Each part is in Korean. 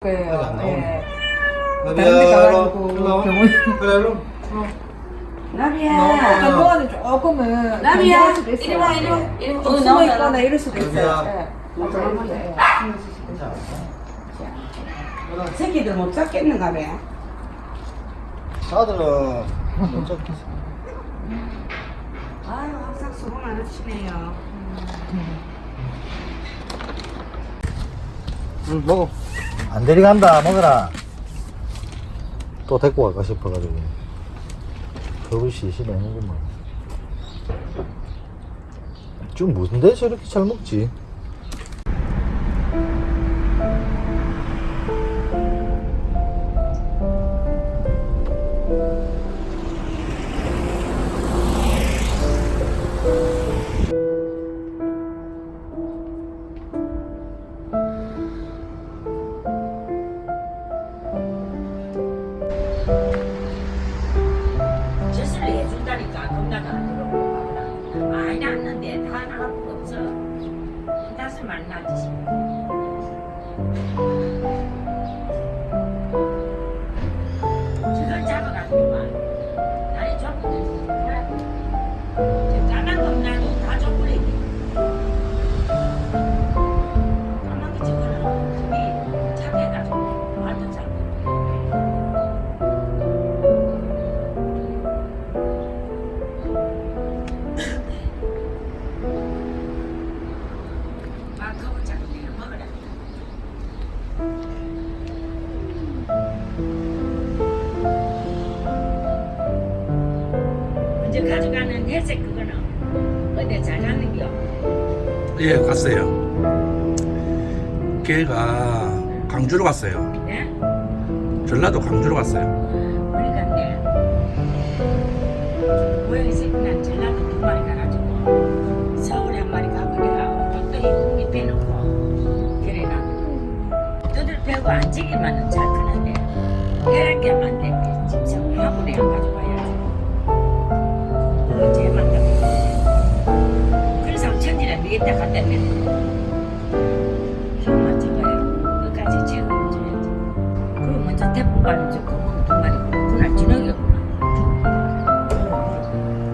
거예요. 안 나오네. 예. 다른 데 가가지고 병원. 그래, 일로. 나비야. 한동안은 조금은 나비야. 이리 와, 이리 와. 예. 이리 와. 좀 어, 숨어. 있거나 이럴 수도 있어요. 나비야. 예. 이렇게. 새끼들 못 잡겠는가 봐. 아들은 못 잡겠어. 아유, 항상 수고 많으시네요. 응, 먹어. 안 데려간다, 먹어라. 또 데리고 갈까 싶어가지고. 버릇이 시내는구만. 좀 무슨 데서 이렇게 잘 먹지? 다섯 마리 낳지 싶어. 저 가져가는 회색 그거는 어디 잘 갔는겨? 예, 갔어요. 걔가 강주로 갔어요. 예? 전라도 강주로 갔어요. 우리 갔네. 고양이 천지를 미겠다 갖다 냈는데 힘만 적어요. 끝까지 책임을 져야지. 그리고 먼저 데리고 가는 저 검은 두 마리 그날 저녁이었구나.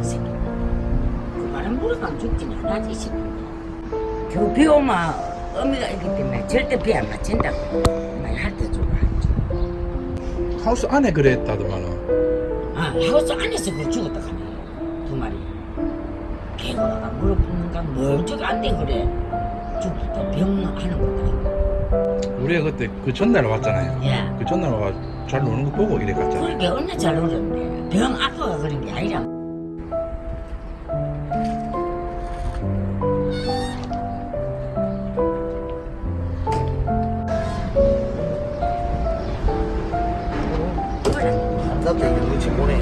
이 새끼. 그 말은 물어가면 죽진 않아지 이 새끼 겨우 비 오면 어미가 있기 때문에 절대 비 안 맞춘다고. 말할때 주고 하죠. 하우스 안에 그랬다더만은. 아 하우스 안에서 그 죽었다 가네. 두 마리 개가 물어 붓는가 뭘 저기 안 돼 그래 죽었다 병하는 것도 우리가 그때 그 전날 왔잖아요. 예 그 전날 와잘 노는 거 보고 이래 갔잖아요. 그러게 얼마나 잘 놀았는데 병 아파가 그런 게 아니라 안 잡자, 이거 눈치 보내.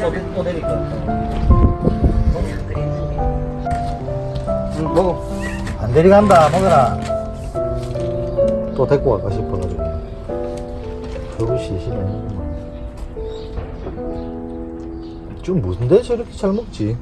또, 또 내릴까? 먹어. 안 데려간다, 먹어라. 또 데리고 갈까 싶어가지고. 버릇이 시내는구만. 좀 무슨 데서 이렇게 잘 먹지?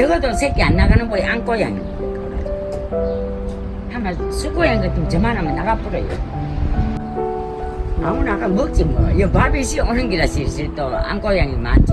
적어도 새끼 안 나가는 거에 안고양이. 한번 수고양 같으면 저만하면 나가버려요. 아무나 아까 먹지 뭐. 이 밥이 시 오는 기라 실실 또 안고양이 많지.